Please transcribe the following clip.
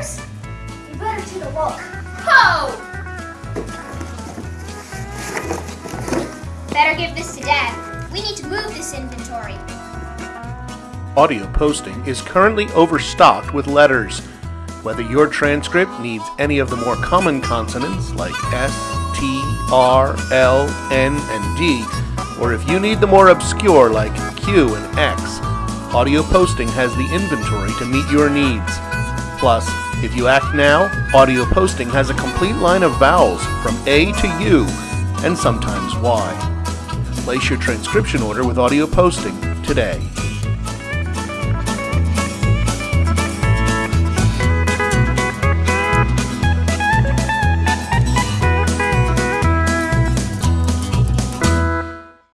You better take a look. Ho! Better give this to Dad. We need to move this inventory. Audio posting is currently overstocked with letters. Whether your transcript needs any of the more common consonants like S, T, R, L, N, and D, or if you need the more obscure like Q and X, audio posting has the inventory to meet your needs. Plus, if you act now, Audio Posting has a complete line of vowels from A to U, and sometimes Y. Place your transcription order with Audio Posting today.